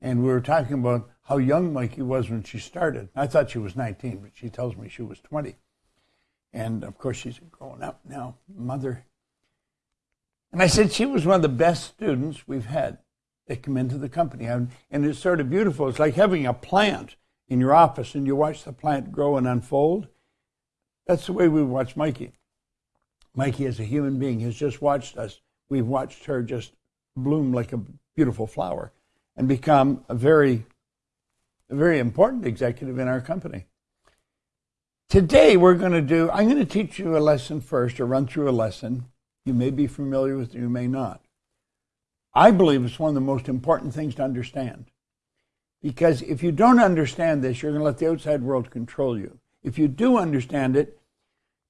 And we were talking about how young Mikey was when she started. I thought she was 19, but she tells me she was 20. And of course, she's growing up now, mother. And I said she was one of the best students we've had that come into the company. And it's sort of beautiful. It's like having a plant in your office and you watch the plant grow and unfold. That's the way we watch Mikey. Mikey, as a human being, has just watched us. We've watched her just bloom like a beautiful flower and become a very, a very important executive in our company. Today, we're going to do, I'm going to teach you a lesson first, or run through a lesson. You may be familiar with it, you may not. I believe it's one of the most important things to understand. Because if you don't understand this, you're going to let the outside world control you. If you do understand it,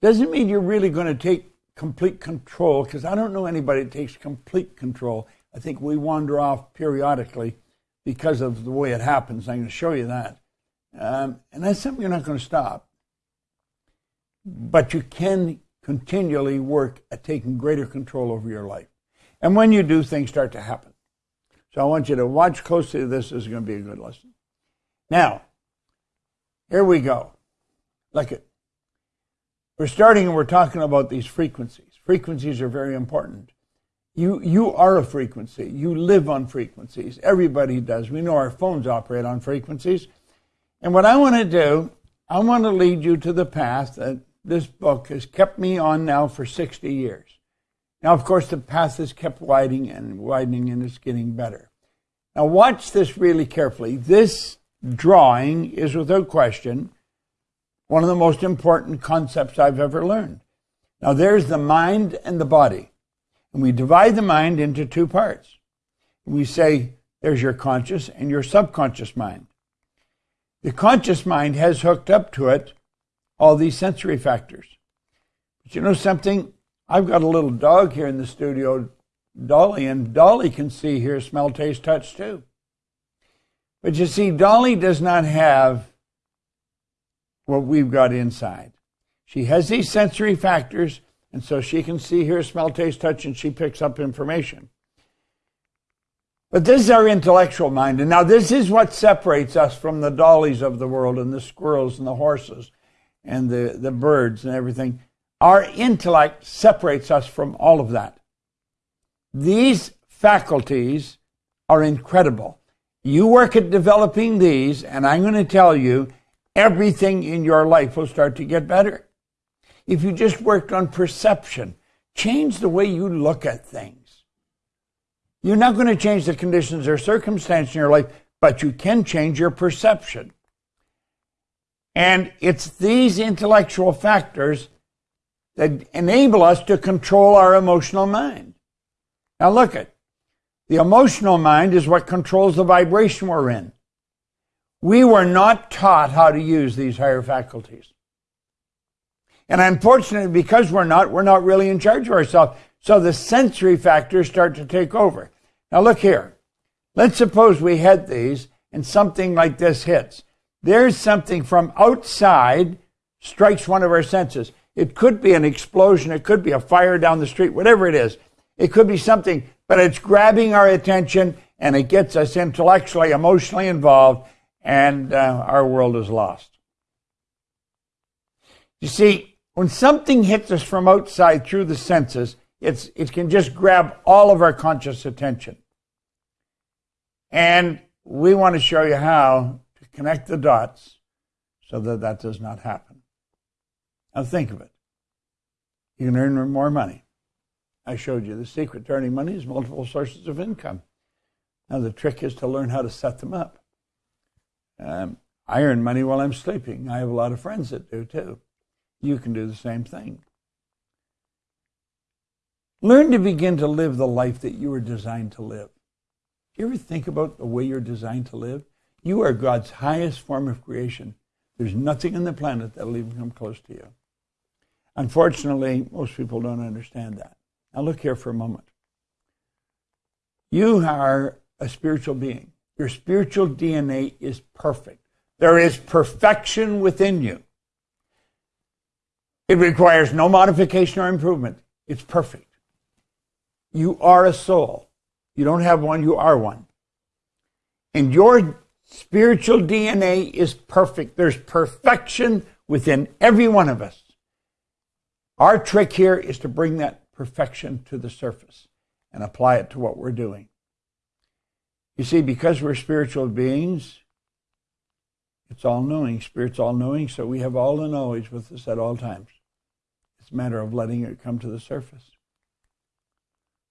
doesn't mean you're really going to take complete control, because I don't know anybody that takes complete control. I think we wander off periodically because of the way it happens. I'm going to show you that. Um, and that's something you're not going to stop. But you can continually work at taking greater control over your life. And when you do, things start to happen. So I want you to watch closely. This is going to be a good lesson. Now, here we go. Look at. We're starting and we're talking about these frequencies. Frequencies are very important. You, you are a frequency. You live on frequencies. Everybody does. We know our phones operate on frequencies. And what I want to do, I want to lead you to the path that this book has kept me on now for 60 years. Now, of course, the path has kept widening and widening and it's getting better. Now, watch this really carefully. This drawing is without question one of the most important concepts I've ever learned. Now, there's the mind and the body. And we divide the mind into two parts. We say there's your conscious and your subconscious mind. The conscious mind has hooked up to it all these sensory factors. But you know something? I've got a little dog here in the studio, Dolly, and Dolly can see, hear, smell, taste, touch too. But you see, Dolly does not have what we've got inside. She has these sensory factors, and so she can see, hear, smell, taste, touch, and she picks up information. But this is our intellectual mind. And now this is what separates us from the dollies of the world and the squirrels and the horses and the, the birds and everything. Our intellect separates us from all of that. These faculties are incredible. You work at developing these, and I'm going to tell you, everything in your life will start to get better. If you just worked on perception, change the way you look at things. You're not going to change the conditions or circumstance in your life, but you can change your perception. And it's these intellectual factors that enable us to control our emotional mind. Now look at the emotional mind is what controls the vibration we're in. We were not taught how to use these higher faculties. And unfortunately, because we're not, we're not really in charge of ourselves. So the sensory factors start to take over. Now look here. Let's suppose we had these and something like this hits. There's something from outside strikes one of our senses. It could be an explosion, it could be a fire down the street, whatever it is. It could be something, but it's grabbing our attention and it gets us intellectually, emotionally involved, and uh, our world is lost. You see, when something hits us from outside through the senses, it's, it can just grab all of our conscious attention. And we want to show you how to connect the dots so that that does not happen. Now think of it. You can earn more money. I showed you the secret to earning money is multiple sources of income. Now the trick is to learn how to set them up. Um, I earn money while I'm sleeping. I have a lot of friends that do too. You can do the same thing. Learn to begin to live the life that you were designed to live. You ever think about the way you're designed to live? You are God's highest form of creation. There's nothing on the planet that'll even come close to you. Unfortunately, most people don't understand that. Now, look here for a moment. You are a spiritual being. Your spiritual DNA is perfect. There is perfection within you. It requires no modification or improvement. It's perfect. You are a soul. You don't have one, you are one. And your spiritual DNA is perfect. There's perfection within every one of us. Our trick here is to bring that perfection to the surface and apply it to what we're doing. You see, because we're spiritual beings, it's all knowing. Spirit's all knowing, so we have all the knowledge with us at all times. It's a matter of letting it come to the surface.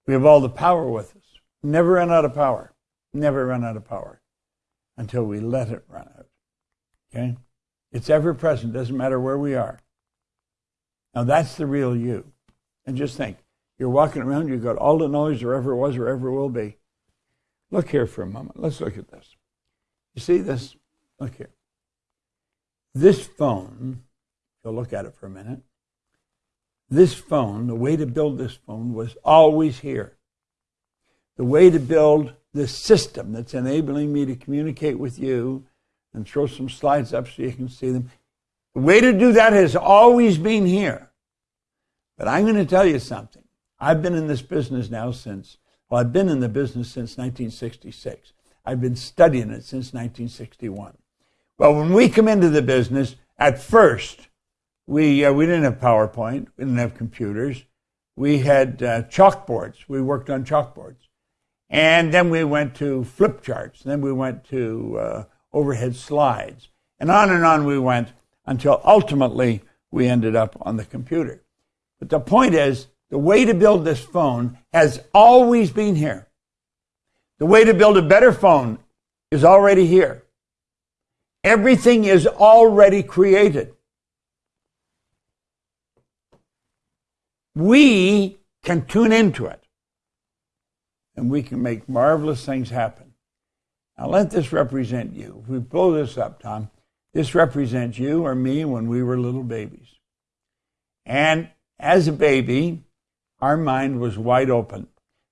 We have all the power with us. Never run out of power. Never run out of power until we let it run out. Okay? It's ever present, doesn't matter where we are. Now that's the real you. And just think, you're walking around, you've got all the knowledge there ever was or ever will be. Look here for a moment. Let's look at this. You see this? Look here. This phone, you'll look at it for a minute. This phone, the way to build this phone was always here. The way to build this system that's enabling me to communicate with you and throw some slides up so you can see them. The way to do that has always been here. But I'm going to tell you something. I've been in this business now since, well, I've been in the business since 1966. I've been studying it since 1961. Well, when we come into the business, at first, we, uh, we didn't have PowerPoint, we didn't have computers. We had uh, chalkboards. We worked on chalkboards. And then we went to flip charts. Then we went to uh, overhead slides. And on and on we went until ultimately we ended up on the computer. But the point is, the way to build this phone has always been here. The way to build a better phone is already here. Everything is already created. We can tune into it and we can make marvelous things happen. Now let this represent you. If we blow this up, Tom, this represents you or me when we were little babies. And as a baby, our mind was wide open.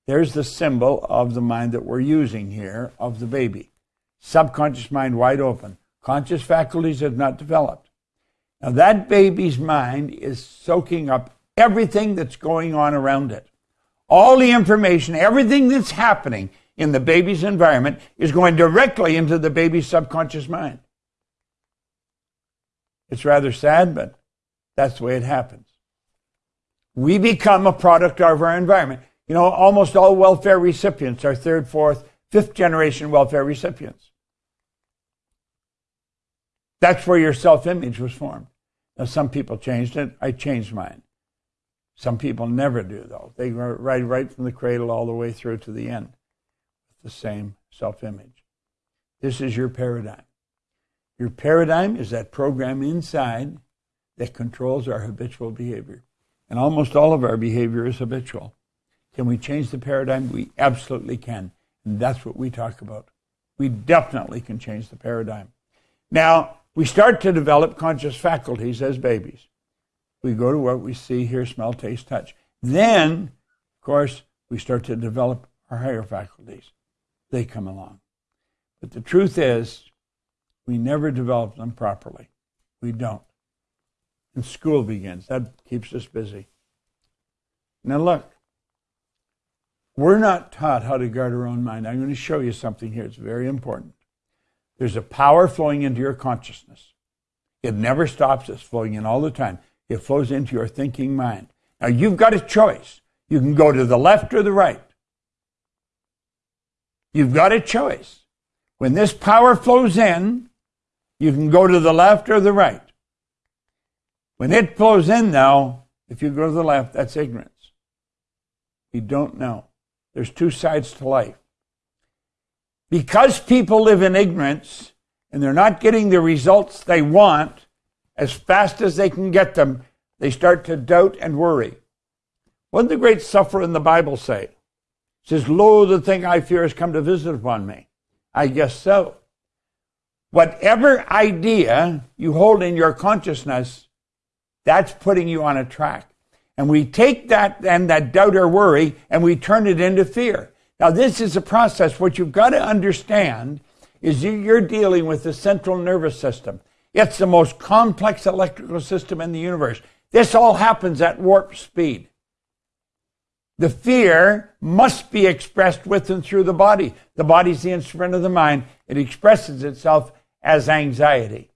There's the symbol of the mind that we're using here of the baby. Subconscious mind wide open. Conscious faculties have not developed. Now that baby's mind is soaking up everything that's going on around it. All the information, everything that's happening in the baby's environment is going directly into the baby's subconscious mind. It's rather sad, but that's the way it happens. We become a product of our environment. You know, almost all welfare recipients are third, fourth, fifth generation welfare recipients. That's where your self image was formed. Now, some people changed it. I changed mine. Some people never do, though. They ride right from the cradle all the way through to the end with the same self image. This is your paradigm. Your paradigm is that program inside that controls our habitual behavior. And almost all of our behavior is habitual. Can we change the paradigm? We absolutely can. And that's what we talk about. We definitely can change the paradigm. Now, we start to develop conscious faculties as babies. We go to what we see, hear, smell, taste, touch. Then, of course, we start to develop our higher faculties. They come along. But the truth is, we never develop them properly. We don't. And school begins. That keeps us busy. Now, look, we're not taught how to guard our own mind. I'm going to show you something here. It's very important. There's a power flowing into your consciousness. It never stops. It's flowing in all the time. It flows into your thinking mind. Now, you've got a choice. You can go to the left or the right. You've got a choice. When this power flows in, you can go to the left or the right. When it flows in, now, if you go to the left, that's ignorance. You don't know. There's two sides to life. Because people live in ignorance and they're not getting the results they want as fast as they can get them, they start to doubt and worry. What did the great sufferer in the Bible say? It says, Lo, the thing I fear has come to visit upon me. I guess so. Whatever idea you hold in your consciousness, that's putting you on a track. And we take that and that doubt or worry and we turn it into fear. Now, this is a process. What you've got to understand is you're dealing with the central nervous system. It's the most complex electrical system in the universe. This all happens at warp speed. The fear must be expressed with and through the body. The body is the instrument of the mind. It expresses itself as anxiety.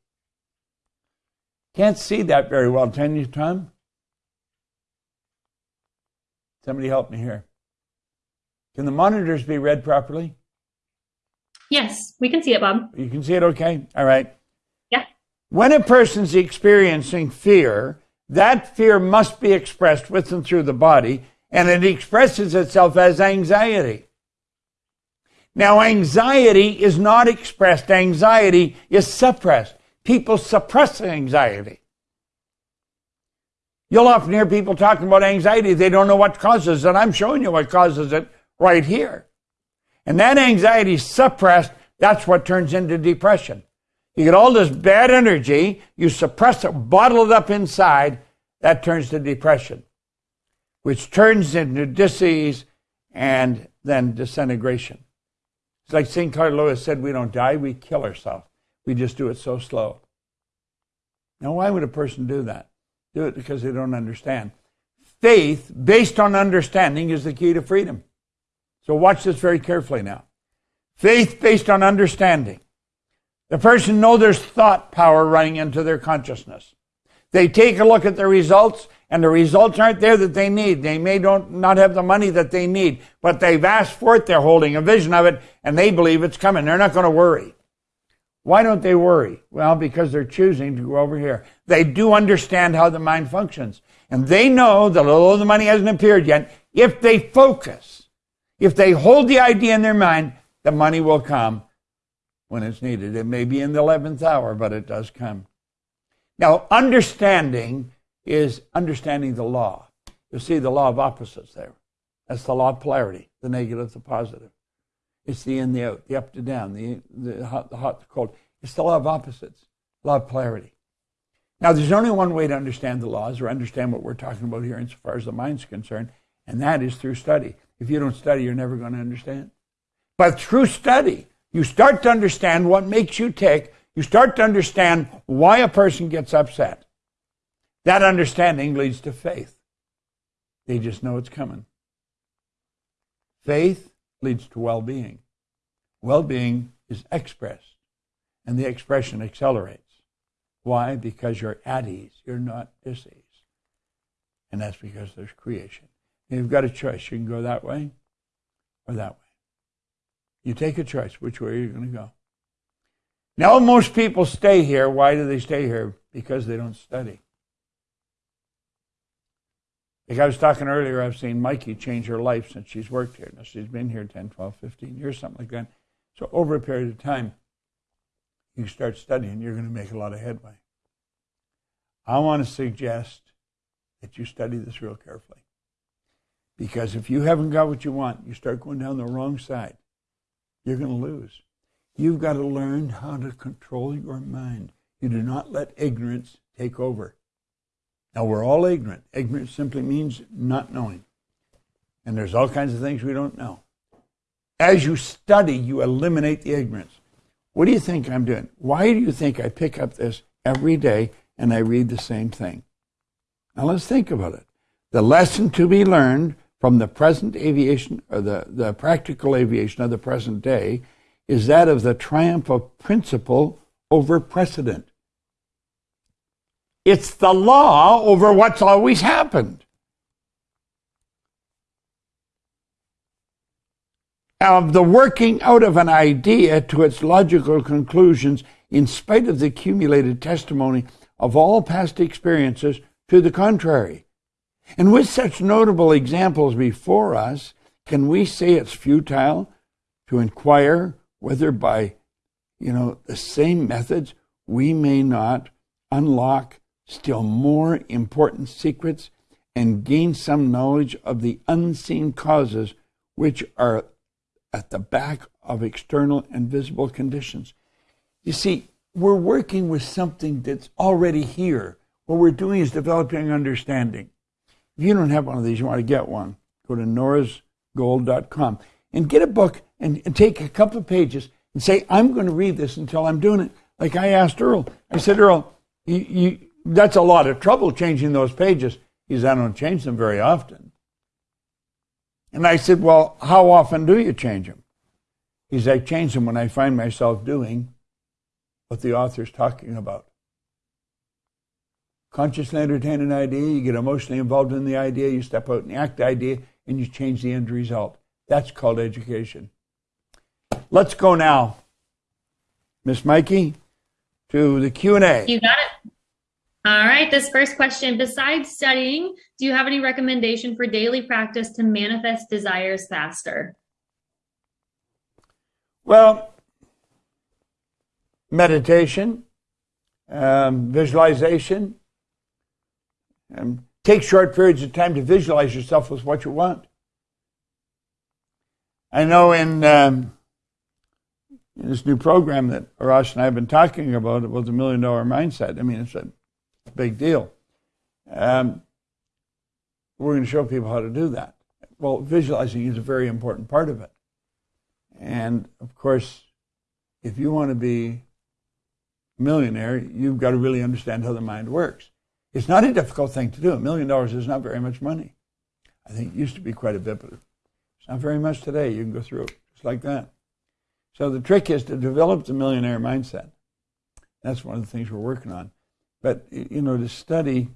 Can't see that very well, can you, Tom? Somebody help me here. Can the monitors be read properly? Yes, we can see it, Bob. You can see it okay? All right. When a person's experiencing fear, that fear must be expressed with and through the body, and it expresses itself as anxiety. Now, anxiety is not expressed, anxiety is suppressed. People suppress anxiety. You'll often hear people talking about anxiety, they don't know what causes it. I'm showing you what causes it right here. And that anxiety suppressed, that's what turns into depression. You get all this bad energy, you suppress it, bottle it up inside, that turns to depression, which turns into disease and then disintegration. It's like Sinclair Lewis said, we don't die, we kill ourselves. We just do it so slow. Now, why would a person do that? Do it because they don't understand. Faith, based on understanding, is the key to freedom. So watch this very carefully now. Faith based on understanding. The person knows there's thought power running into their consciousness. They take a look at the results and the results aren't there that they need. They may don't, not have the money that they need, but they've asked for it. They're holding a vision of it and they believe it's coming. They're not going to worry. Why don't they worry? Well, because they're choosing to go over here. They do understand how the mind functions. And they know that although the money hasn't appeared yet, if they focus, if they hold the idea in their mind, the money will come when it's needed. It may be in the 11th hour, but it does come. Now, understanding is understanding the law. You see the law of opposites there. That's the law of polarity, the negative, the positive. It's the in, the out, the up to down, the, the hot, the hot, the cold. It's the law of opposites, law of polarity. Now, there's only one way to understand the laws or understand what we're talking about here insofar as the mind's concerned, and that is through study. If you don't study, you're never going to understand. But through study, you start to understand what makes you tick. You start to understand why a person gets upset. That understanding leads to faith. They just know it's coming. Faith leads to well being. Well being is expressed, and the expression accelerates. Why? Because you're at ease, you're not diseased. And that's because there's creation. You've got a choice. You can go that way or that way. You take a choice which way you're going to go. Now, most people stay here. Why do they stay here? Because they don't study. Like I was talking earlier, I've seen Mikey change her life since she's worked here. Now, she's been here 10, 12, 15 years, something like that. So, over a period of time, you start studying, you're going to make a lot of headway. I want to suggest that you study this real carefully. Because if you haven't got what you want, you start going down the wrong side, you're going to lose. You've got to learn how to control your mind. You do not let ignorance take over. Now, we're all ignorant. Ignorance simply means not knowing. And there's all kinds of things we don't know. As you study, you eliminate the ignorance. What do you think I'm doing? Why do you think I pick up this every day and I read the same thing? Now, let's think about it. The lesson to be learned from the present aviation, or the, the practical aviation of the present day, is that of the triumph of principle over precedent. It's the law over what's always happened. Of the working out of an idea to its logical conclusions in spite of the accumulated testimony of all past experiences to the contrary. And with such notable examples before us, can we say it's futile to inquire whether by, you know, the same methods we may not unlock still more important secrets and gain some knowledge of the unseen causes which are at the back of external and visible conditions. You see, we're working with something that's already here. What we're doing is developing understanding. If you don't have one of these, you want to get one, go to norasgold.com and get a book and, and take a couple of pages and say, I'm going to read this until I'm doing it. Like I asked Earl. I said, Earl, you, you, that's a lot of trouble changing those pages. He says, I don't change them very often. And I said, Well, how often do you change them? He said, I change them when I find myself doing what the author's talking about. Consciously entertain an idea, you get emotionally involved in the idea, you step out and act the idea, and you change the end result. That's called education. Let's go now, Miss Mikey, to the Q&A. You got it. All right, this first question, besides studying, do you have any recommendation for daily practice to manifest desires faster? Well, meditation, um, visualization, um, take short periods of time to visualize yourself with what you want. I know in, um, in this new program that Arash and I have been talking about, it was the million dollar mindset, I mean, it's a big deal. Um, we're going to show people how to do that. Well, visualizing is a very important part of it. And of course, if you want to be a millionaire, you've got to really understand how the mind works. It's not a difficult thing to do. A million dollars is not very much money. I think it used to be quite a bit, but it's not very much today. You can go through it just like that. So the trick is to develop the millionaire mindset. That's one of the things we're working on. But, you know, to study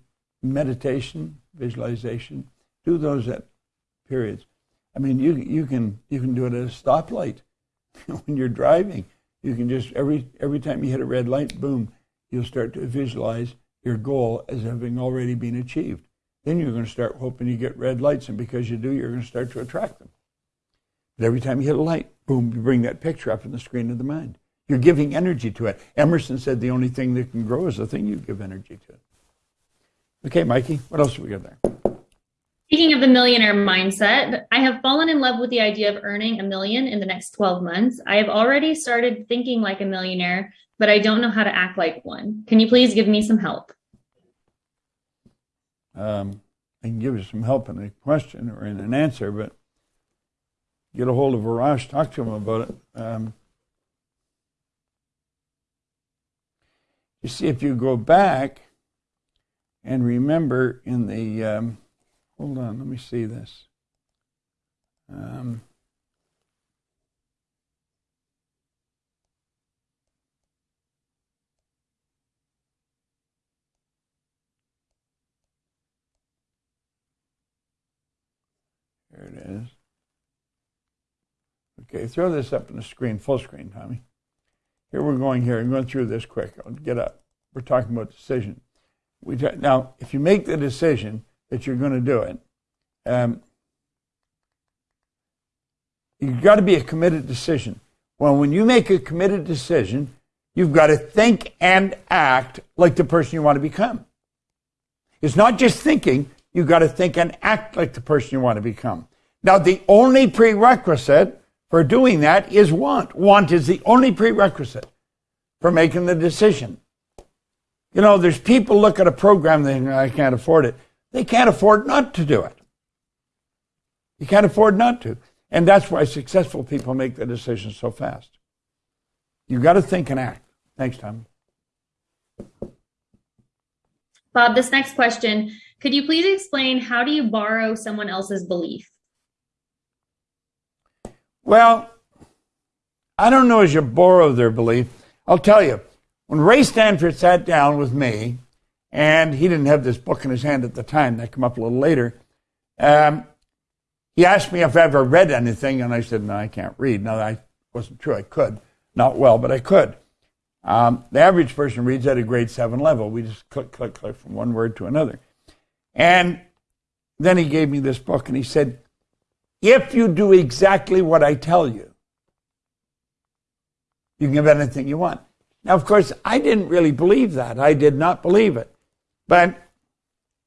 meditation, visualization, do those at periods. I mean, you, you, can, you can do it at a stoplight when you're driving. You can just, every, every time you hit a red light, boom, you'll start to visualize your goal as having already been achieved. Then you're going to start hoping you get red lights, and because you do, you're going to start to attract them. But every time you hit a light, boom, you bring that picture up in the screen of the mind. You're giving energy to it. Emerson said the only thing that can grow is the thing you give energy to. Okay, Mikey, what else do we got there? Speaking of the millionaire mindset, I have fallen in love with the idea of earning a million in the next 12 months. I have already started thinking like a millionaire, but I don't know how to act like one. Can you please give me some help? Um, I can give you some help in a question or in an answer, but get a hold of Arash, talk to him about it. Um, you see, if you go back and remember in the um, Hold on, let me see this. Um, Here it is. Okay, throw this up on the screen, full screen, Tommy. Here we're going here. I'm going through this quick. I'll get up. We're talking about decision. We now, if you make the decision, that you're going to do it. Um, you've got to be a committed decision. Well, when you make a committed decision, you've got to think and act like the person you want to become. It's not just thinking, you've got to think and act like the person you want to become. Now, the only prerequisite for doing that is want. Want is the only prerequisite for making the decision. You know, there's people look at a program and I can't afford it. They can't afford not to do it. You can't afford not to. And that's why successful people make the decisions so fast. You've got to think and act. Thanks, Tom. Bob, this next question, could you please explain how do you borrow someone else's belief? Well, I don't know as you borrow their belief. I'll tell you, when Ray Stanford sat down with me and he didn't have this book in his hand at the time. That came up a little later. Um, he asked me if I ever read anything, and I said, no, I can't read. No, that wasn't true. I could. Not well, but I could. Um, the average person reads at a grade seven level. We just click, click, click from one word to another. And then he gave me this book, and he said, if you do exactly what I tell you, you can have anything you want. Now, of course, I didn't really believe that. I did not believe it. But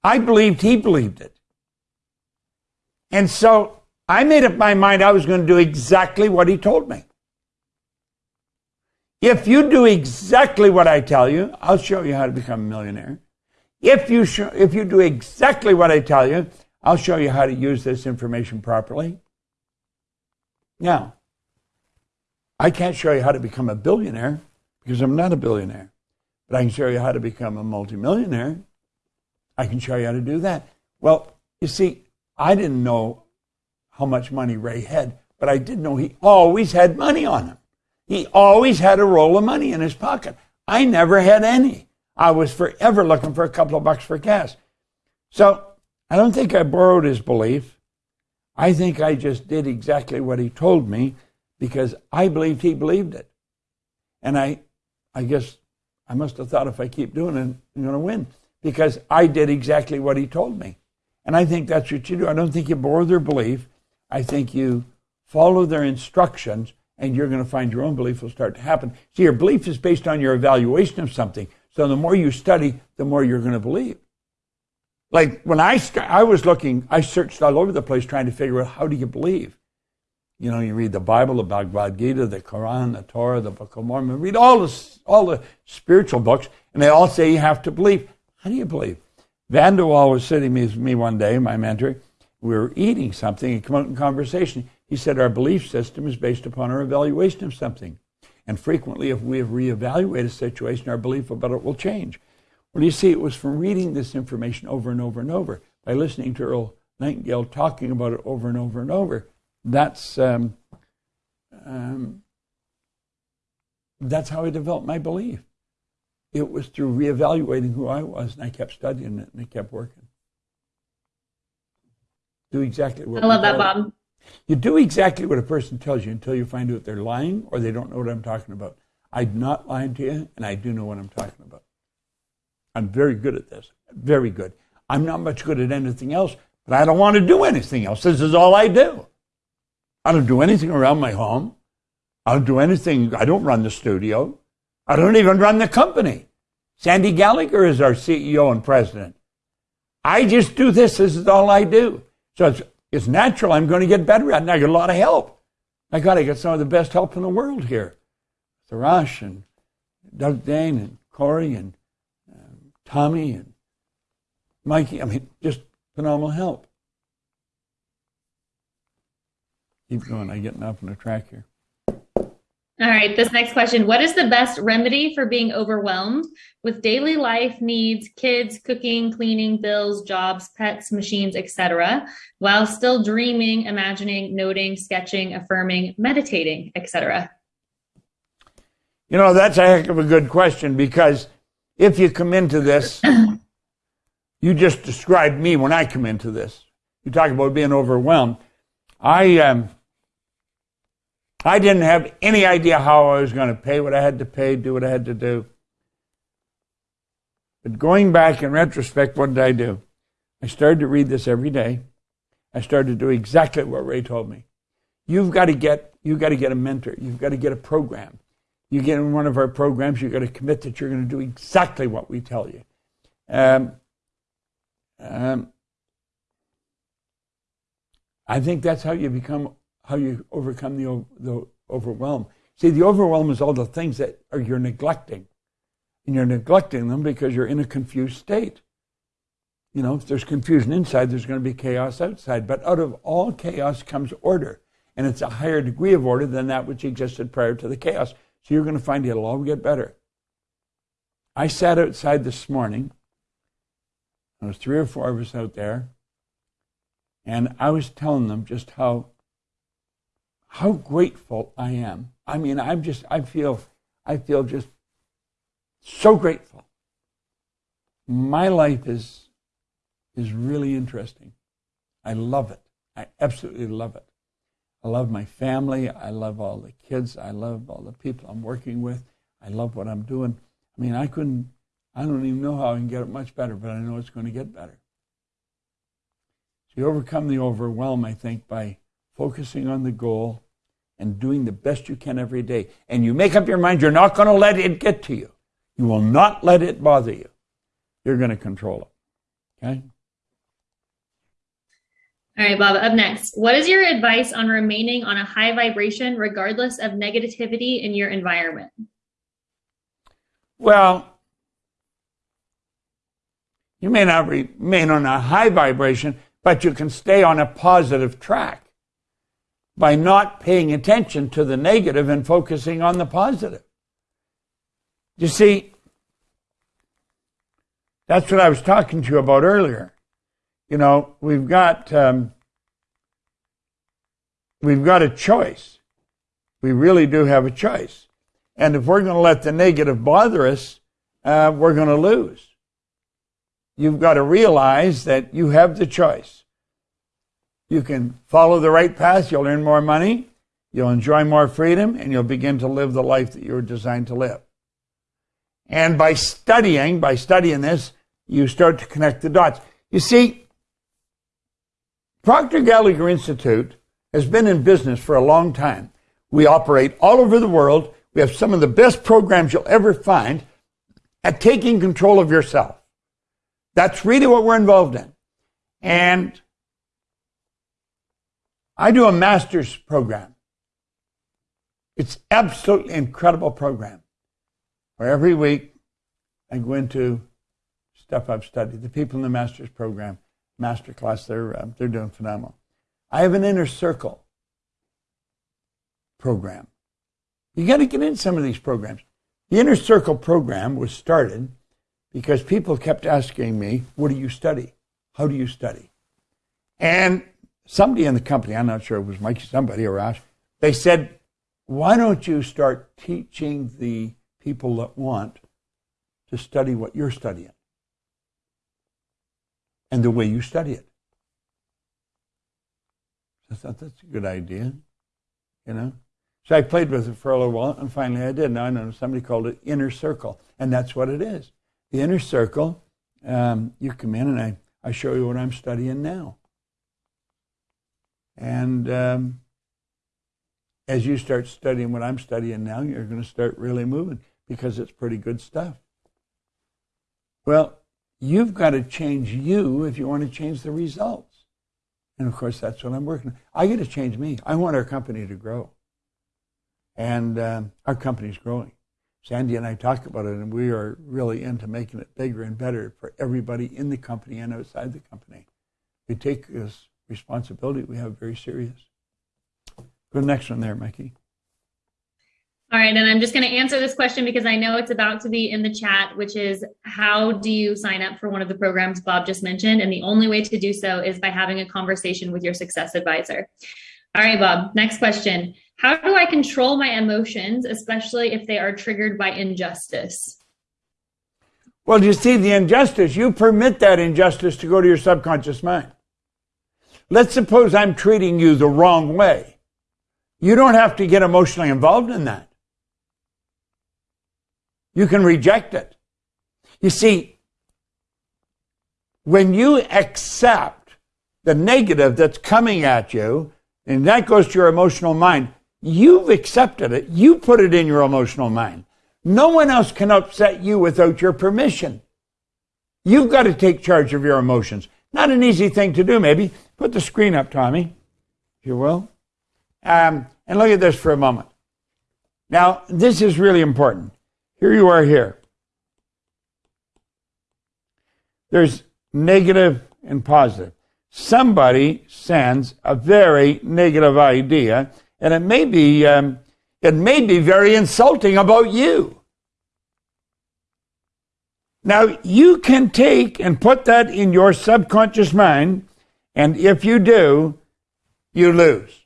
I believed he believed it. And so I made up my mind I was going to do exactly what he told me. If you do exactly what I tell you, I'll show you how to become a millionaire. If you, sh- if you do exactly what I tell you, I'll show you how to use this information properly. Now, I can't show you how to become a billionaire because I'm not a billionaire. But I can show you how to become a multimillionaire. I can show you how to do that. Well, you see, I didn't know how much money Ray had, but I did know he always had money on him. He always had a roll of money in his pocket. I never had any. I was forever looking for a couple of bucks for gas. So I don't think I borrowed his belief. I think I just did exactly what he told me because I believed he believed it. And I, I guess I must have thought if I keep doing it, I'm going to win because I did exactly what he told me. And I think that's what you do. I don't think you borrow their belief. I think you follow their instructions and you're going to find your own belief will start to happen. See, your belief is based on your evaluation of something. So the more you study, the more you're going to believe. Like when I st- I was looking, I searched all over the place trying to figure out how do you believe. You know, you read the Bible, the Bhagavad Gita, the Quran, the Torah, the Book of Mormon. Read all the all the spiritual books, and they all say you have to believe. How do you believe? Van De Wall was sitting with me one day, my mentor. We were eating something and come out in conversation. He said our belief system is based upon our evaluation of something. And frequently, if we have reevaluated a situation, our belief about it will change. Well, you see, it was from reading this information over and over and over, by listening to Earl Nightingale talking about it over and over and over. That's um, um, that's how I developed my belief. It was through reevaluating who I was, and I kept studying it, and I kept working. Do exactly what I love that, Bob. You do exactly what a person tells you until you find out they're lying or they don't know what I'm talking about. I'm not lying to you, and I do know what I'm talking about. I'm very good at this. Very good. I'm not much good at anything else, but I don't want to do anything else. This is all I do. I don't do anything around my home. I don't do anything. I don't run the studio. I don't even run the company. Sandy Gallagher is our CEO and president. I just do this. This is all I do. So it's it's natural. I'm going to get better at it. I get a lot of help. I got to get some of the best help in the world here. Tharash and Doug Dane and Corey and um, Tommy and Mikey. I mean, just phenomenal help. Keep going. I'm getting off on the track here. All right, this next question. What is the best remedy for being overwhelmed with daily life needs, kids, cooking, cleaning, bills, jobs, pets, machines, etc., while still dreaming, imagining, noting, sketching, affirming, meditating, etc.? You know, that's a heck of a good question because if you come into this, you just described me when I come into this. You talk about being overwhelmed. I um, I didn't have any idea how I was going to pay what I had to pay, do what I had to do. But going back in retrospect, what did I do? I started to read this every day. I started to do exactly what Ray told me. You've got to get you've got to get a mentor. You've got to get a program. You get in one of our programs, you've got to commit that you're going to do exactly what we tell you. Um, um, I think that's how you become how you overcome the, the overwhelm. See, the overwhelm is all the things that are you're neglecting. And you're neglecting them because you're in a confused state. You know, if there's confusion inside, there's going to be chaos outside. But out of all chaos comes order. And it's a higher degree of order than that which existed prior to the chaos. So you're going to find it'll all get better. I sat outside this morning. There was three or four of us out there. And I was telling them just how how grateful I am. I mean, I'm just, I feel, I feel just so grateful. My life is, is really interesting. I love it. I absolutely love it. I love my family. I love all the kids. I love all the people I'm working with. I love what I'm doing. I mean, I couldn't, I don't even know how I can get it much better, but I know it's going to get better. So you overcome the overwhelm, I think, by focusing on the goal and doing the best you can every day. And you make up your mind you're not going to let it get to you. You will not let it bother you. You're going to control it. Okay? All right, Bob, up next. What is your advice on remaining on a high vibration regardless of negativity in your environment? Well, you may not remain on a high vibration, but you can stay on a positive track by not paying attention to the negative and focusing on the positive. You see, that's what I was talking to you about earlier. You know, we've got um, we've got a choice. We really do have a choice. And if we're going to let the negative bother us, uh, we're going to lose. You've got to realize that you have the choice. You can follow the right path, you'll earn more money, you'll enjoy more freedom, and you'll begin to live the life that you were designed to live. And by studying, by studying this, you start to connect the dots. You see, Proctor Gallagher Institute has been in business for a long time. We operate all over the world. We have some of the best programs you'll ever find at taking control of yourself. That's really what we're involved in. And I do a master's program. It's absolutely incredible program where every week I go into stuff I've studied. The people in the master's program, master class, they're, uh, they're doing phenomenal. I have an inner circle program. You got to get in some of these programs. The inner circle program was started because people kept asking me, What do you study? How do you study? And somebody in the company, I'm not sure it was Mike, somebody or Ash, they said, Why don't you start teaching the people that want to study what you're studying and the way you study it? I thought that's a good idea, you know. So I played with it for a little while, and finally I did. Now I know somebody called it inner circle, and that's what it is. The inner circle, um, you come in and I, I show you what I'm studying now. And um, as you start studying what I'm studying now, you're going to start really moving because it's pretty good stuff. Well, you've got to change you if you want to change the results. And of course, that's what I'm working on. I got to change me. I want our company to grow. And um, our company's growing. Sandy and I talk about it, and we are really into making it bigger and better for everybody in the company and outside the company. We take this responsibility we have very serious. Go to the next one there, Mikey. All right, and I'm just going to answer this question because I know it's about to be in the chat, which is how do you sign up for one of the programs Bob just mentioned? And the only way to do so is by having a conversation with your success advisor. All right, Bob, next question. How do I control my emotions, especially if they are triggered by injustice? Well, you see, the injustice, you permit that injustice to go to your subconscious mind. Let's suppose I'm treating you the wrong way. You don't have to get emotionally involved in that. You can reject it. You see, when you accept the negative that's coming at you, and that goes to your emotional mind, You've accepted it. You put it in your emotional mind. No one else can upset you without your permission. You've got to take charge of your emotions. Not an easy thing to do, maybe. Put the screen up, Tommy, if you will. Um, and look at this for a moment. Now, this is really important. Here you are here. There's negative and positive. Somebody sends a very negative idea and it may be um, it may be very insulting about you. Now you can take and put that in your subconscious mind, and if you do, you lose.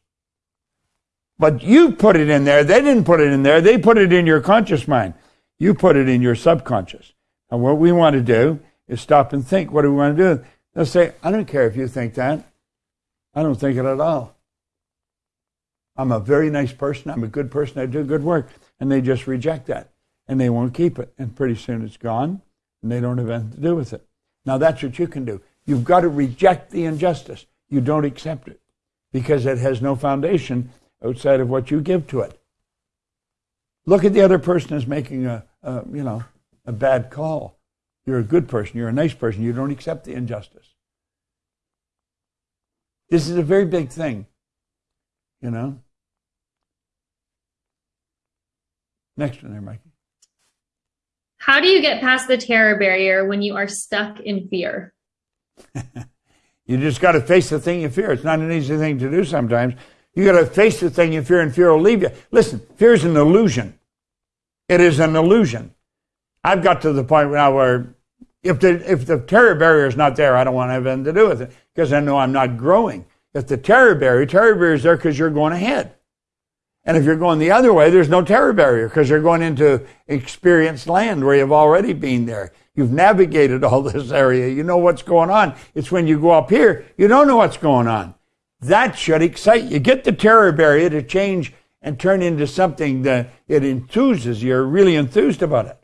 But you put it in there. They didn't put it in there. They put it in your conscious mind. You put it in your subconscious. And what we want to do is stop and think. What do we want to do? They'll say, I don't care if you think that. I don't think it at all. I'm a very nice person. I'm a good person. I do good work. And they just reject that. And they won't keep it. And pretty soon it's gone. And they don't have anything to do with it. Now that's what you can do. You've got to reject the injustice. You don't accept it because it has no foundation outside of what you give to it. Look at the other person as making a, a you know a bad call. You're a good person. You're a nice person. You don't accept the injustice. This is a very big thing, you know. Next one there, Mikey. How do you get past the terror barrier when you are stuck in fear? you just got to face the thing you fear. It's not an easy thing to do sometimes. You got to face the thing you fear, and fear will leave you. Listen, fear is an illusion. It is an illusion. I've got to the point now where if the if the terror barrier is not there, I don't want to have anything to do with it because I know I'm not growing. If the terror barrier, terror barrier is there because you're going ahead. And if you're going the other way, there's no terror barrier because you're going into experienced land where you've already been there. You've navigated all this area. You know what's going on. It's when you go up here, you don't know what's going on. That should excite you. Get the terror barrier to change and turn into something that it enthuses you. You're really enthused about it.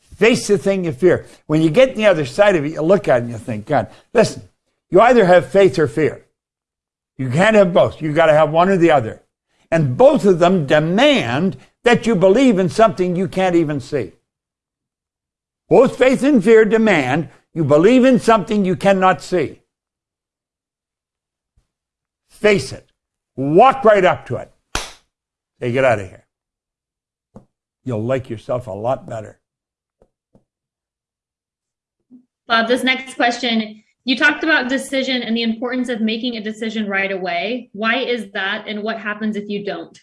Face the thing you fear. When you get the other side of it, you look at it and you think, God, listen, you either have faith or fear. You can't have both. You've got to have one or the other. And both of them demand that you believe in something you can't even see. Both faith and fear demand you believe in something you cannot see. Face it. Walk right up to it. Say, get out of here. You'll like yourself a lot better. Bob, this next question, you talked about decision and the importance of making a decision right away. Why is that, and what happens if you don't?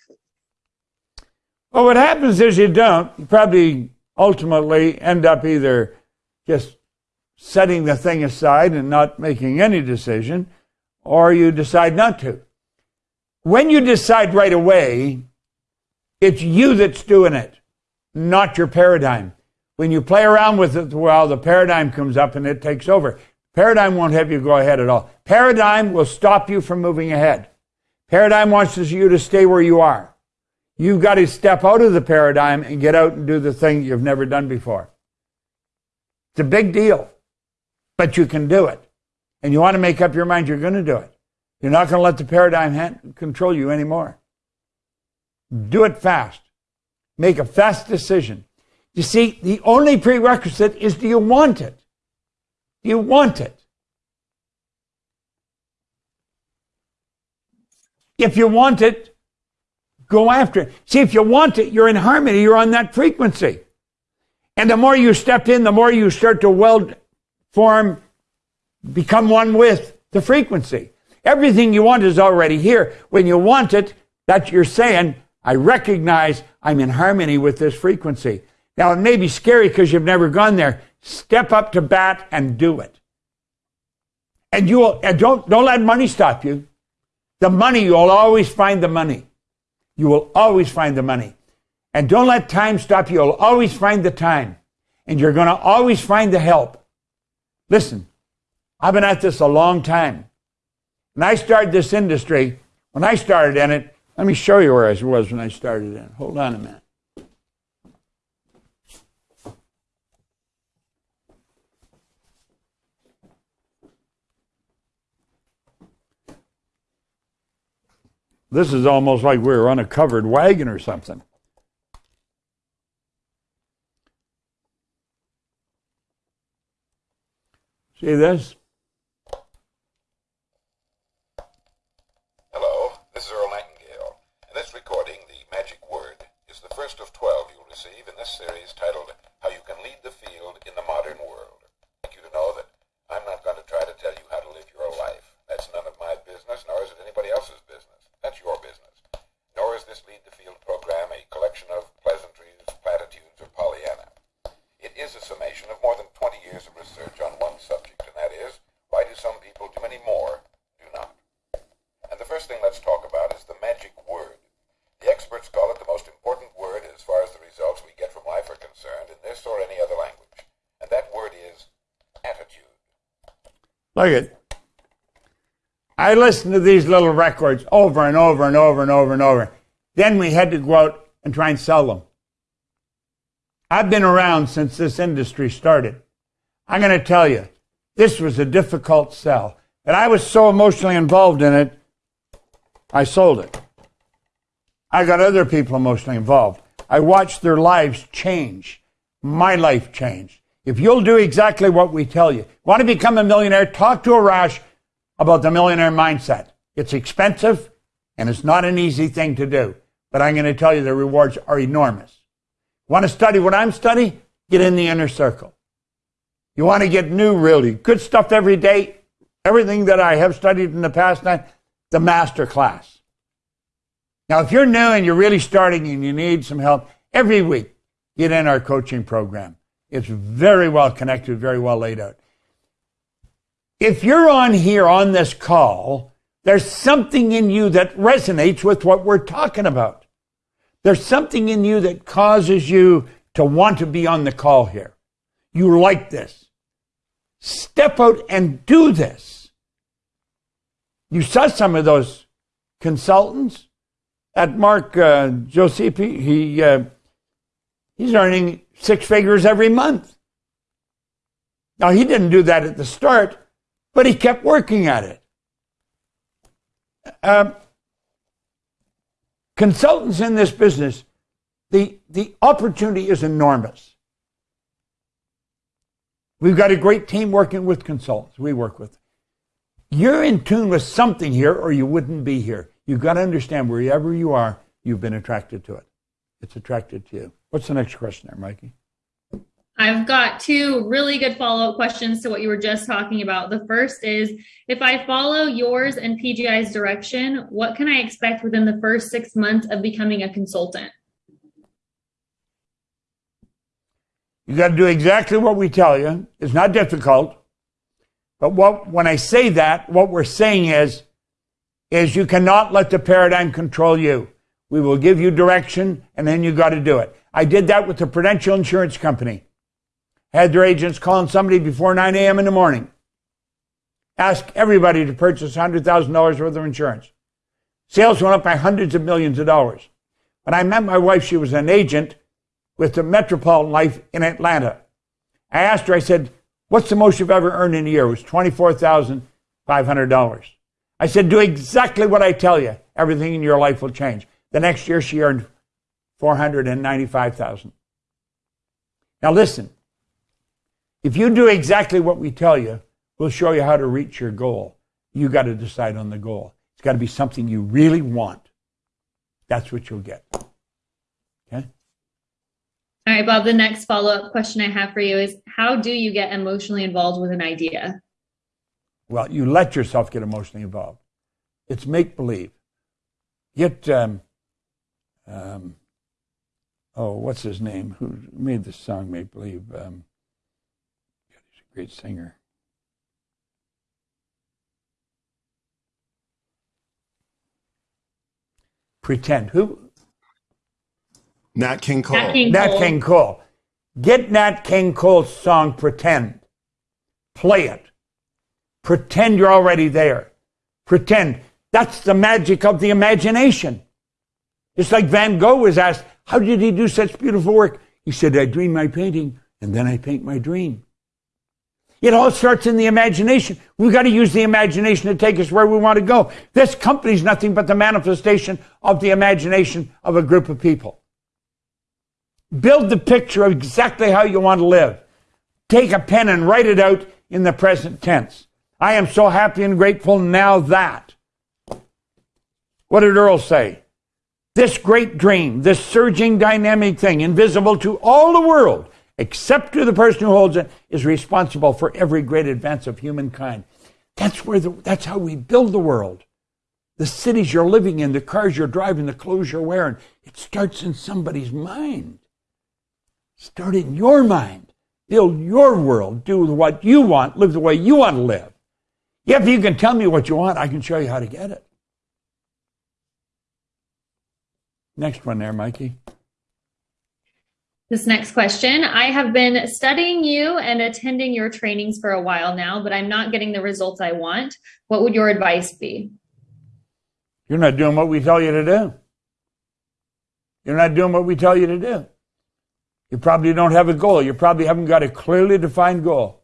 Well, what happens is you don't. You probably ultimately end up either just setting the thing aside and not making any decision, or you decide not to. When you decide right away, it's you that's doing it, not your paradigm. When you play around with it, well, the paradigm comes up and it takes over. Paradigm won't have you go ahead at all. Paradigm will stop you from moving ahead. Paradigm wants you to stay where you are. You've got to step out of the paradigm and get out and do the thing you've never done before. It's a big deal, but you can do it. And you want to make up your mind you're going to do it. You're not going to let the paradigm control you anymore. Do it fast. Make a fast decision. You see, the only prerequisite is do you want it? You want it? If you want it, go after it. See, if you want it, you're in harmony, you're on that frequency. And the more you step in, the more you start to weld, form, become one with the frequency. Everything you want is already here. When you want it, that you're saying, I recognize I'm in harmony with this frequency. Now, it may be scary because you've never gone there. Step up to bat and do it. And you will, and don't, don't let money stop you. The money, you'll always find the money. You will always find the money. And don't let time stop you. You'll always find the time. And you're going to always find the help. Listen, I've been at this a long time. When I started this industry, when I started in it, let me show you where I was when I started in. Hold on a minute. This is almost like we are on a covered wagon or something. See this? Hello, this is Earl Nightingale, and this recording, The Magic Word, is the first of 12 you'll receive in this series titled How You Can Lead the Field in the Modern World. I'd like you to know that I'm not going to try to tell you how to live your life. That's none of my business, nor is it anybody else's business. That's your business. Nor is this Lead the Field program a collection of pleasantries, platitudes, or Pollyanna. It is a summation of more than 20 years of research on one subject, and that is, why do some people do many more do not? And the first thing let's talk about is the magic word. The experts call it the most important word as far as the results we get from life are concerned in this or any other language. And that word is attitude. Look at I listened to these little records over and over and over and over and over. Then we had to go out and try and sell them. I've been around since this industry started. I'm going to tell you, this was a difficult sell. And I was so emotionally involved in it, I sold it. I got other people emotionally involved. I watched their lives change. My life changed. If you'll do exactly what we tell you, want to become a millionaire, talk to Arash about the millionaire mindset. It's expensive and it's not an easy thing to do, but I'm going to tell you the rewards are enormous. Want to study what I'm studying? Get in the inner circle. You want to get new, really good stuff every day. Everything that I have studied in the past night, the master class. Now, if you're new and you're really starting and you need some help, every week get in our coaching program. It's very well connected, very well laid out. if you're on here on this call, there's something in you that resonates with what we're talking about. There's something in you that causes you to want to be on the call here. You like this. Step out and do this. You saw some of those consultants at Mark uh, Josepi. He uh, he's earning six figures every month. Now he didn't do that at the start, but he kept working at it. Um, consultants in this business, the, the opportunity is enormous. We've got a great team working with consultants. We work with. You're in tune with something here, or you wouldn't be here. You've got to understand wherever you are, you've been attracted to it. It's attracted to you. What's the next question there, Mikey? I've got two really good follow up questions to what you were just talking about. The first is if I follow yours and PGI's direction, what can I expect within the first six months of becoming a consultant? You got to do exactly what we tell you. It's not difficult. But what, when I say that, what we're saying is, is you cannot let the paradigm control you. We will give you direction and then you got to do it. I did that with the Prudential Insurance Company had their agents calling somebody before 9 a.m. in the morning. Ask everybody to purchase $100,000 worth of insurance. Sales went up by hundreds of millions of dollars. When I met my wife, she was an agent with the Metropolitan Life in Atlanta. I asked her, I said, What's the most you've ever earned in a year? It was $24,500. I said, Do exactly what I tell you. Everything in your life will change. The next year, she earned 495000 Now, listen, if you do exactly what we tell you, we'll show you how to reach your goal. You got to decide on the goal. It's got to be something you really want. That's what you'll get. Okay? All right, Bob, the next follow up question I have for you is how do you get emotionally involved with an idea? Well, you let yourself get emotionally involved. It's make believe. Get, um, um, oh, what's his name? Who made the song Make Believe? Um, he's a great singer. Pretend. Who? Nat King Cole. Nat King Nat Cole. King Cole. Get Nat King Cole's song Pretend. Play it. Pretend you're already there. Pretend. That's the magic of the imagination. It's like Van Gogh was asked, how did he do such beautiful work? He said, I dream my painting and then I paint my dream. It all starts in the imagination. We've got to use the imagination to take us where we want to go. This company is nothing but the manifestation of the imagination of a group of people. Build the picture of exactly how you want to live. Take a pen and write it out in the present tense. I am so happy and grateful now that. What did Earl say? This great dream, this surging dynamic thing, invisible to all the world, except to the person who holds it, is responsible for every great advance of humankind. That's where the, that's how we build the world. The cities you're living in, the cars you're driving, the clothes you're wearing. It starts in somebody's mind. Start in your mind. Build your world. Do what you want. Live the way you want to live. Yeah, if you can tell me what you want, I can show you how to get it. Next one there, Mikey. This next question I have been studying you and attending your trainings for a while now, but I'm not getting the results I want. What would your advice be? You're not doing what we tell you to do. You're not doing what we tell you to do. You probably don't have a goal. You probably haven't got a clearly defined goal.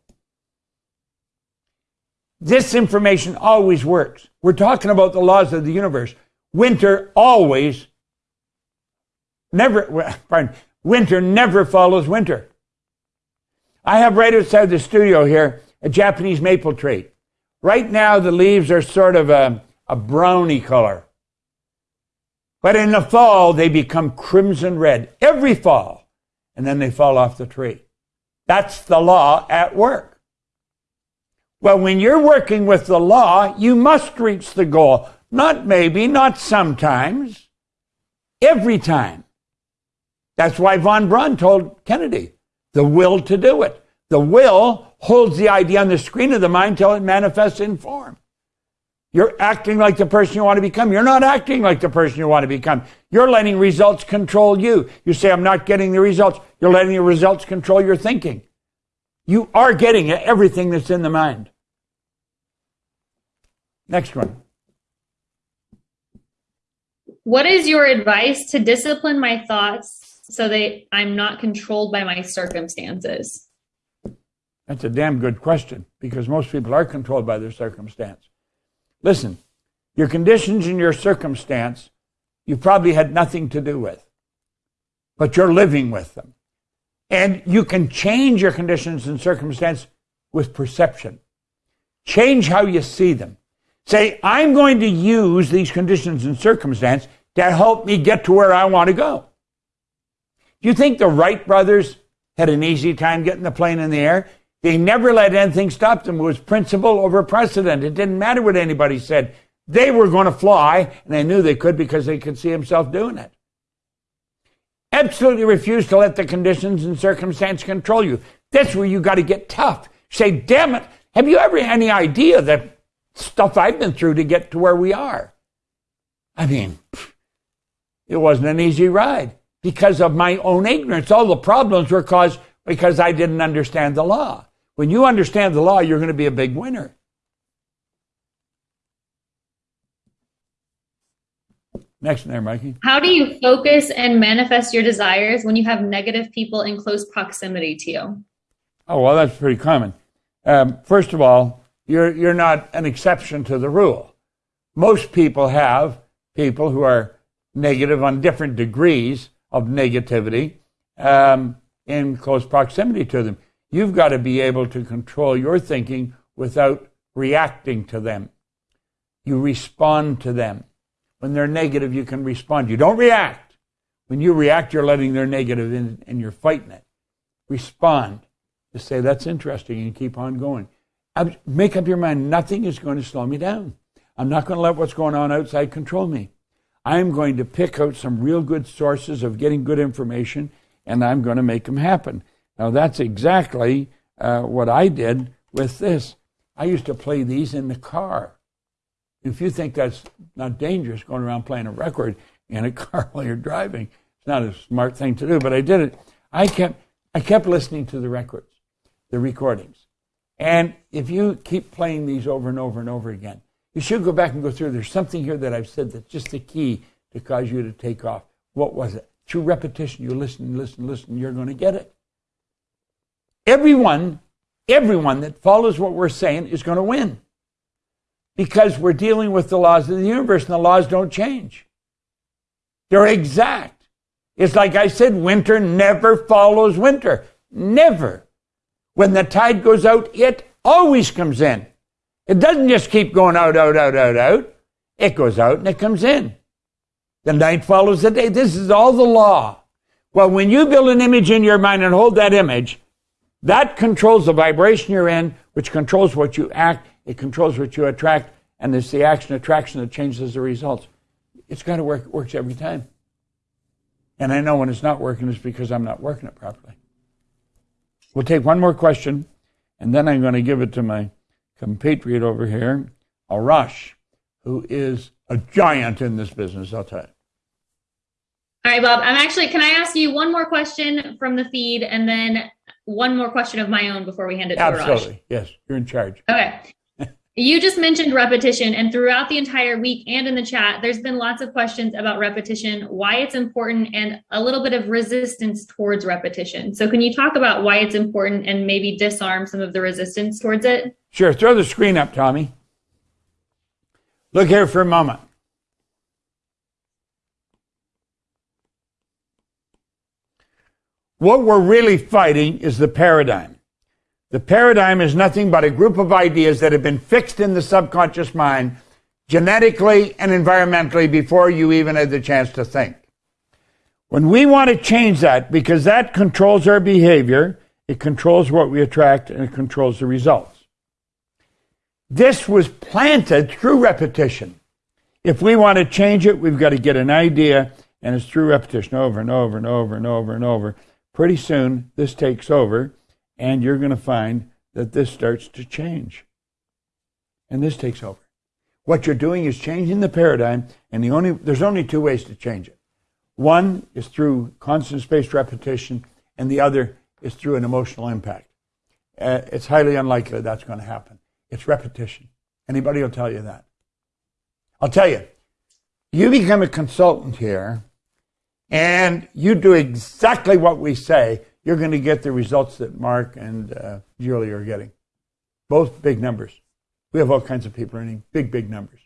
This information always works. We're talking about the laws of the universe. Winter always, never, pardon, winter never follows winter. I have right outside the studio here a Japanese maple tree. Right now, the leaves are sort of a, a browny color. But in the fall, they become crimson red every fall, and then they fall off the tree. That's the law at work. Well, when you're working with the law, you must reach the goal. Not maybe, not sometimes, every time. That's why von Braun told Kennedy the will to do it. The will holds the idea on the screen of the mind till it manifests in form. You're acting like the person you want to become. You're not acting like the person you want to become. You're letting results control you. You say, I'm not getting the results. You're letting the results control your thinking. You are getting everything that's in the mind. Next one. What is your advice to discipline my thoughts so that I'm not controlled by my circumstances? That's a damn good question because most people are controlled by their circumstance. Listen, your conditions and your circumstance, you probably had nothing to do with, but you're living with them. And you can change your conditions and circumstance with perception. Change how you see them. Say, I'm going to use these conditions and circumstance to help me get to where I want to go. Do you think the Wright brothers had an easy time getting the plane in the air? They never let anything stop them. It was principle over precedent. It didn't matter what anybody said. They were going to fly, and they knew they could because they could see himself doing it. Absolutely refuse to let the conditions and circumstance control you. That's where you got to get tough. Say, damn it, have you ever any idea that stuff I've been through to get to where we are? I mean, it wasn't an easy ride because of my own ignorance. All the problems were caused because I didn't understand the law. When you understand the law, you're going to be a big winner. Next there, Mikey. How do you focus and manifest your desires when you have negative people in close proximity to you? Oh, well, that's pretty common. Um, first of all, you're, you're not an exception to the rule. Most people have people who are negative on different degrees of negativity um, in close proximity to them. You've got to be able to control your thinking without reacting to them. You respond to them. When they're negative, you can respond. You don't react. When you react, you're letting their negative in and you're fighting it. Respond. Just say, that's interesting and keep on going. Make up your mind. Nothing is going to slow me down. I'm not going to let what's going on outside control me. I'm going to pick out some real good sources of getting good information and I'm going to make them happen. Now, that's exactly uh, what I did with this. I used to play these in the car. If you think that's not dangerous going around playing a record in a car while you're driving, it's not a smart thing to do, but I did it. I kept, I kept listening to the records, the recordings. And if you keep playing these over and over and over again, you should go back and go through. There's something here that I've said that's just the key to cause you to take off. What was it? Through repetition, you listen, listen, listen, you're going to get it. Everyone, everyone that follows what we're saying is going to win because we're dealing with the laws of the universe and the laws don't change. They're exact. It's like I said, winter never follows winter. Never. When the tide goes out, it always comes in. It doesn't just keep going out, out, out, out, out. It goes out and it comes in. The night follows the day. This is all the law. Well, when you build an image in your mind and hold that image, that controls the vibration you're in, which controls what you act it controls what you attract, and it's the action attraction that changes the results. It's got to work. It works every time. And I know when it's not working, it's because I'm not working it properly. We'll take one more question, and then I'm going to give it to my compatriot over here, Arash, who is a giant in this business, I'll tell you. All right, Bob. I'm actually, can I ask you one more question from the feed and then one more question of my own before we hand it to Arash? Absolutely. Yes, you're in charge. Okay. You just mentioned repetition, and throughout the entire week and in the chat, there's been lots of questions about repetition, why it's important, and a little bit of resistance towards repetition. So, can you talk about why it's important and maybe disarm some of the resistance towards it? Sure. Throw the screen up, Tommy. Look here for a moment. What we're really fighting is the paradigm. The paradigm is nothing but a group of ideas that have been fixed in the subconscious mind genetically and environmentally before you even had the chance to think. When we want to change that, because that controls our behavior, it controls what we attract and it controls the results. This was planted through repetition. If we want to change it, we've got to get an idea, and it's through repetition over and over and over and over and over. Pretty soon, this takes over and you're going to find that this starts to change. And this takes over. What you're doing is changing the paradigm, and the only there's only two ways to change it. One is through constant spaced repetition, and the other is through an emotional impact. Uh, it's highly unlikely that's going to happen. It's repetition. Anybody will tell you that. I'll tell you, you become a consultant here, and you do exactly what we say, you're going to get the results that Mark and uh, Julie are getting. Both big numbers. We have all kinds of people earning big, big numbers.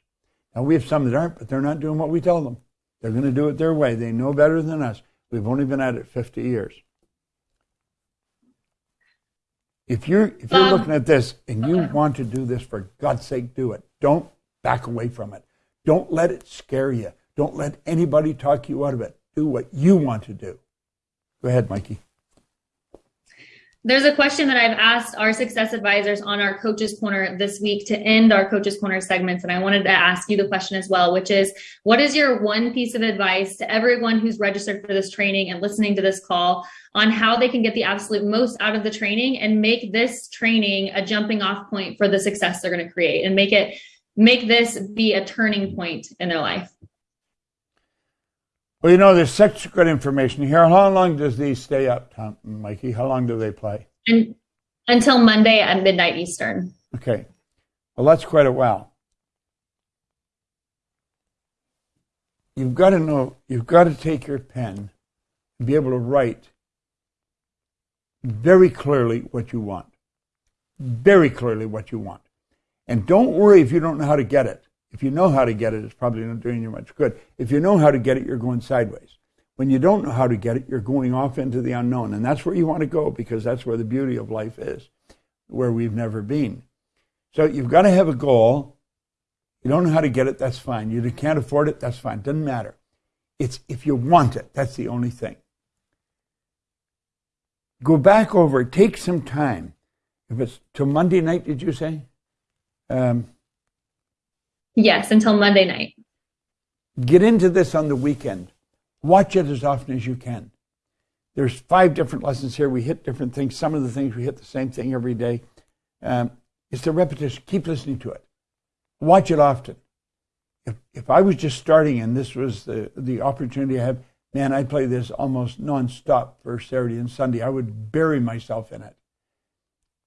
Now, we have some that aren't, but they're not doing what we tell them. They're going to do it their way. They know better than us. We've only been at it 50 years. If you're, if you're Um, looking at this and you want to do this, for God's sake, do it. Don't back away from it. Don't let it scare you. Don't let anybody talk you out of it. Do what you want to do. Go ahead, Mikey. There's a question that I've asked our success advisors on our coaches corner this week to end our coaches corner segments. And I wanted to ask you the question as well, which is what is your one piece of advice to everyone who's registered for this training and listening to this call on how they can get the absolute most out of the training and make this training a jumping off point for the success they're going to create and make it make this be a turning point in their life? Well, you know, there's such good information here. How long does these stay up, Tom, Mikey? How long do they play? And until Monday at midnight Eastern. Okay. Well, that's quite a while. You've got to know, you've got to take your pen and be able to write very clearly what you want. Very clearly what you want. And don't worry if you don't know how to get it. If you know how to get it, it's probably not doing you much good. If you know how to get it, you're going sideways. When you don't know how to get it, you're going off into the unknown. And that's where you want to go because that's where the beauty of life is, where we've never been. So you've got to have a goal. You don't know how to get it, that's fine. You can't afford it, that's fine. Doesn't matter. It's if you want it, that's the only thing. Go back over, take some time. If it's till Monday night, did you say? Um, Yes, until Monday night. get into this on the weekend. Watch it as often as you can. There's five different lessons here. We hit different things. Some of the things we hit the same thing every day. Um, it's the repetition. Keep listening to it. Watch it often. If, if I was just starting and this was the, the opportunity I had, man, I'd play this almost nonstop for Saturday and Sunday. I would bury myself in it.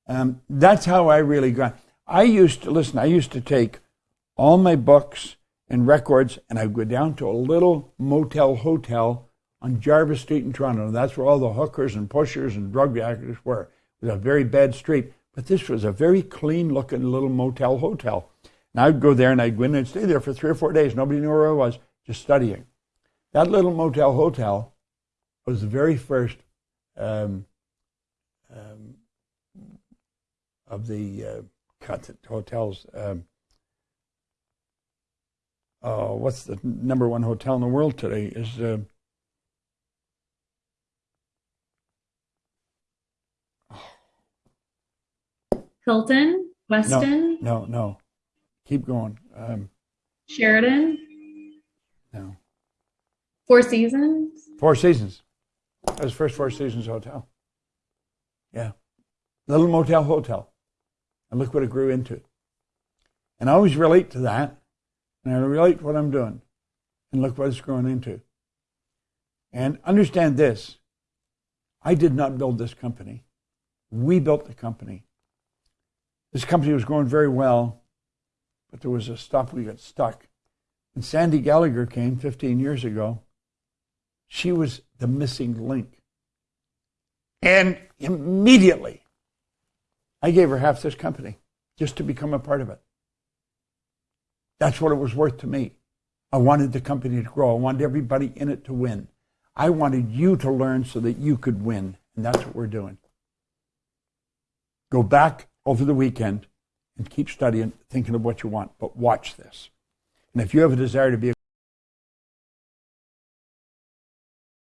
Um, that's how I really got. I used to listen. I used to take all my books and records, and I'd go down to a little motel hotel on Jarvis Street in Toronto. And That's where all the hookers and pushers and drug addicts were. It was a very bad street, but this was a very clean looking little motel hotel. And I'd go there and I'd go in and stay there for three or four days. Nobody knew where I was, just studying. That little motel hotel was the very first um, um, of the uh, hotels. Um, uh, what's the number one hotel in the world today? Is uh, Hilton, Westin, no, no. Keep going. Um, Sheraton, no. Four Seasons. Four Seasons. That was first Four Seasons hotel. Yeah. Little motel hotel. And look what it grew into. And I always relate to that. And I relate what I'm doing. And look what it's grown into. And understand this I did not build this company. We built the company. This company was going very well, but there was a stop. We got stuck. And Sandy Gallagher came 15 years ago. She was the missing link. And immediately, I gave her half this company just to become a part of it. That's what it was worth to me. I wanted the company to grow. I wanted everybody in it to win. I wanted you to learn so that you could win. And that's what we're doing. Go back over the weekend and keep studying, thinking of what you want, but watch this. And if you have a desire to be a